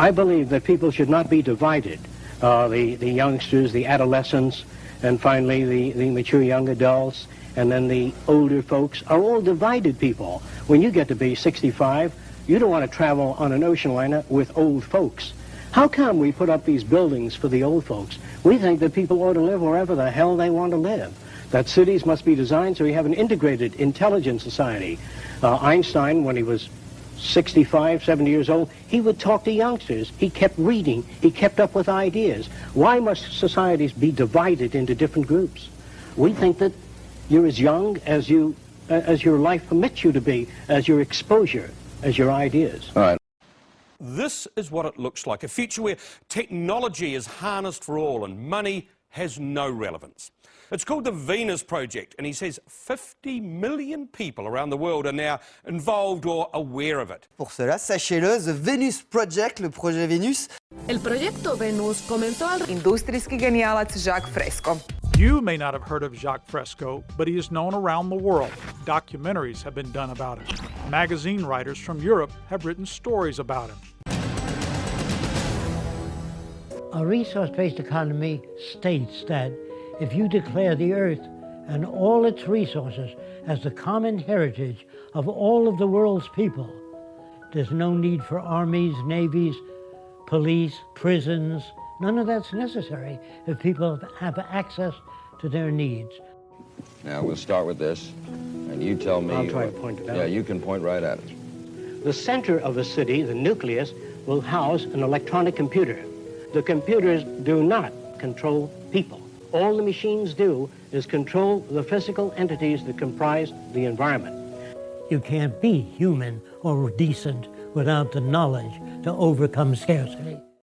I believe that people should not be divided. Uh, the, the youngsters, the adolescents, and finally the, the mature young adults, and then the older folks are all divided people. When you get to be 65, you don't want to travel on an ocean liner with old folks. How come we put up these buildings for the old folks? We think that people ought to live wherever the hell they want to live. That cities must be designed so we have an integrated, intelligent society. Uh, Einstein, when he was 65, 70 years old, he would talk to youngsters. He kept reading. He kept up with ideas. Why must societies be divided into different groups? We think that you're as young as you, uh, as your life permits you to be, as your exposure, as your ideas. All right. This is what it looks like, a future where technology is harnessed for all and money has no relevance. It's called the Venus Project, and he says 50 million people around the world are now involved or aware of it. Pour cela, sachez-le, The Venus Project, le projet Venus. El proyecto Venus comenzó al... Industrijski genijalac Jacques Fresco. You may not have heard of Jacques Fresco, but he is known around the world. Documentaries have been done about him. Magazine writers from Europe have written stories about him. A resource-based economy states that if you declare the earth and all its resources as the common heritage of all of the world's people, there's no need for armies, navies, police, prisons. None of that's necessary if people have access to their needs. Now, we'll start with this, and you tell me... I'll try what- to point it out. Yeah, you can point right at it. The center of a city, the nucleus, will house an electronic computer. The computers do not control people. All the machines do is control the physical entities that comprise the environment. You can't be human or decent without the knowledge to overcome scarcity.